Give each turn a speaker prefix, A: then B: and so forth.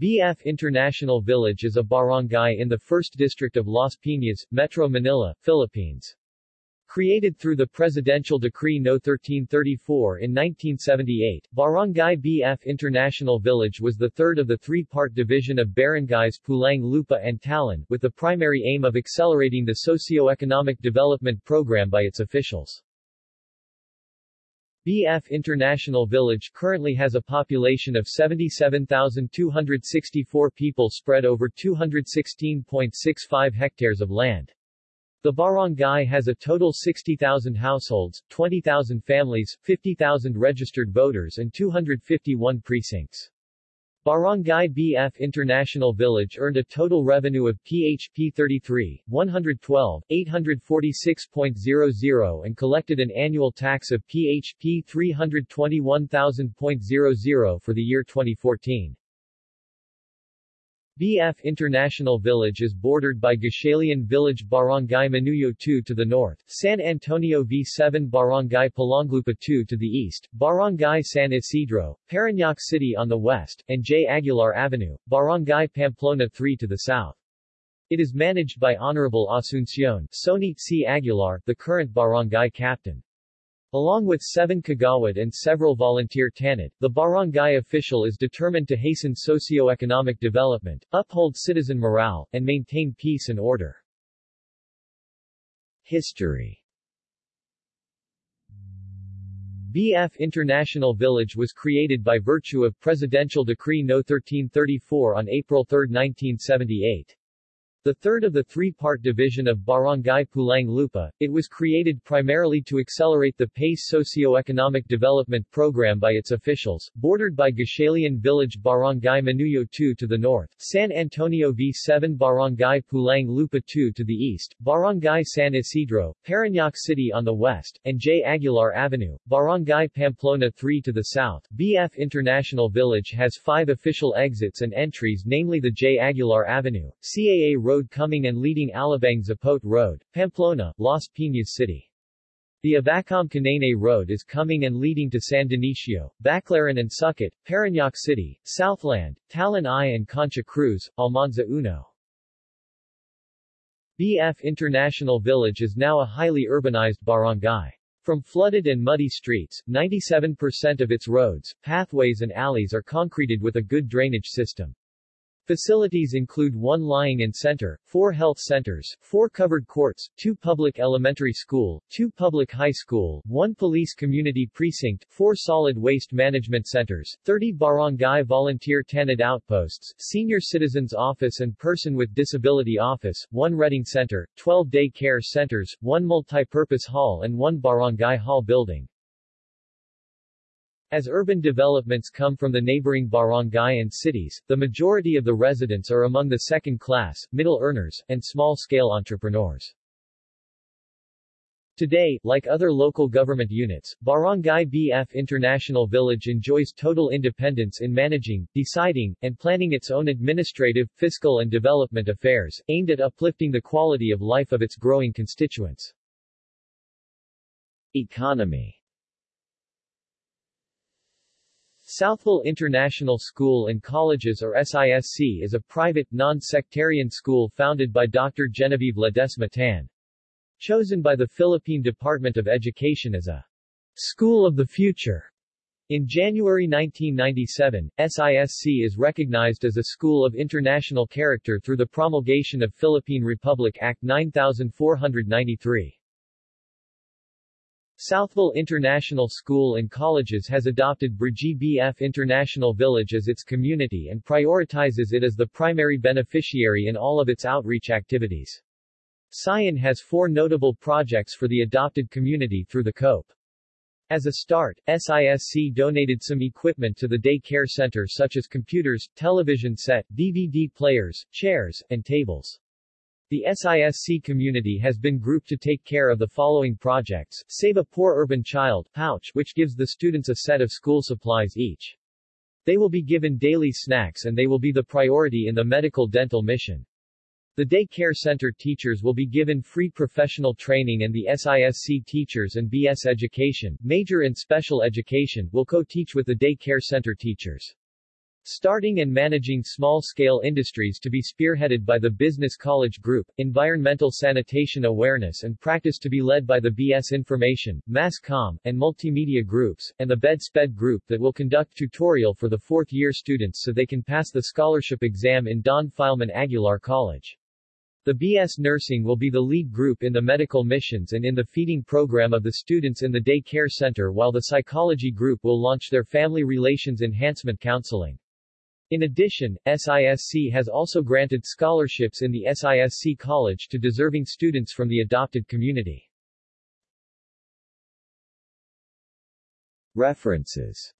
A: BF International Village is a barangay in the 1st District of Las Piñas, Metro Manila, Philippines. Created through the Presidential Decree No. 1334 in 1978, Barangay BF International Village was the third of the three-part division of barangays Pulang Lupa and Talon, with the primary aim of accelerating the socio-economic development program by its officials. BF International Village currently has a population of 77,264 people spread over 216.65 hectares of land. The barangay has a total 60,000 households, 20,000 families, 50,000 registered voters and 251 precincts. Barangay BF International Village earned a total revenue of PHP 33, 112, 846.00 and collected an annual tax of PHP 321,000.00 for the year 2014. BF International Village is bordered by Gatchalian Village Barangay Manuyo 2 to the north, San Antonio V7 Barangay Pulang Lupa 2 to the east, Barangay San Isidro, Parañaque City on the west, and J. Aguilar Avenue, Barangay Pamplona 3 to the south. It is managed by Honorable Asuncion Sonit C. Aguilar, the current barangay captain. Along with seven kagawad and several volunteer tanod, the barangay official is determined to hasten socio-economic development, uphold citizen morale, and maintain peace and order. History BF International Village was created by virtue of Presidential Decree No. 1334 on April 3, 1978. The third of the three-part division of Barangay Pulang Lupa, it was created primarily to accelerate the PACE socio-economic development program by its officials, bordered by Gatchalian Village Barangay Manuyo 2 to the north, San Antonio V7 Barangay Pulang Lupa 2 to the east, Barangay San Isidro, Parañaque City on the west, and J. Aguilar Avenue, Barangay Pamplona 3 to the south. BF International Village has five official exits and entries namely the J. Aguilar Avenue, CAA Road coming and leading Alabang Zapote Road, Pamplona, Las Piñas City. The Avacam Canane Road is coming and leading to San Dionisio, Baclaran and Sucat, Parañaque City, Southland, Talon I and Concha Cruz, Almanza Uno. BF International Village is now a highly urbanized barangay. From flooded and muddy streets, 97% of its roads, pathways and alleys are concreted with a good drainage system. Facilities include one lying-in center, four health centers, four covered courts, two public elementary school, two public high school, one police community precinct, four solid waste management centers, 30 barangay volunteer tanod outposts, senior citizens office and person with disability office, one reading center, 12 day care centers, one multipurpose hall and one barangay hall building. As urban developments come from the neighboring barangay and cities, the majority of the residents are among the second-class, middle earners, and small-scale entrepreneurs. Today, like other local government units, Barangay BF International Village enjoys total independence in managing, deciding, and planning its own administrative, fiscal and development affairs, aimed at uplifting the quality of life of its growing constituents. Economy Southville International School and Colleges or SISC is a private, non-sectarian school founded by Dr. Genevieve Ledesma Tan. Chosen by the Philippine Department of Education as a School of the Future. In January 1997, SISC is recognized as a school of international character through the promulgation of Philippine Republic Act 9493. Southville International School and Colleges has adopted Brgy BF International Village as its community and prioritizes it as the primary beneficiary in all of its outreach activities. Sion has four notable projects for the adopted community through the COPE. As a start, SISC donated some equipment to the day care center such as computers, television set, DVD players, chairs, and tables. The SISC community has been grouped to take care of the following projects, Save a Poor Urban Child pouch which gives the students a set of school supplies each. They will be given daily snacks and they will be the priority in the medical dental mission. The day care center teachers will be given free professional training and the SISC teachers and BS education, major in special education, will co-teach with the day care center teachers. Starting and managing small-scale industries to be spearheaded by the Business College Group, environmental sanitation awareness and practice to be led by the BS Information, Mass Comm, and Multimedia Groups, and the BED SPED Group that will conduct tutorial for the fourth-year students so they can pass the scholarship exam in Don Filemon Aguilar College. The BS Nursing will be the lead group in the medical missions and in the feeding program of the students in the day care center while the psychology group will launch their family relations enhancement counseling. In addition, SISC has also granted scholarships in the SISC College to deserving students from the adopted community. References